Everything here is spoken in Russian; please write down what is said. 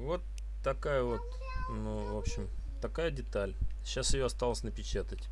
Вот такая вот, ну, в общем, такая деталь. Сейчас ее осталось напечатать.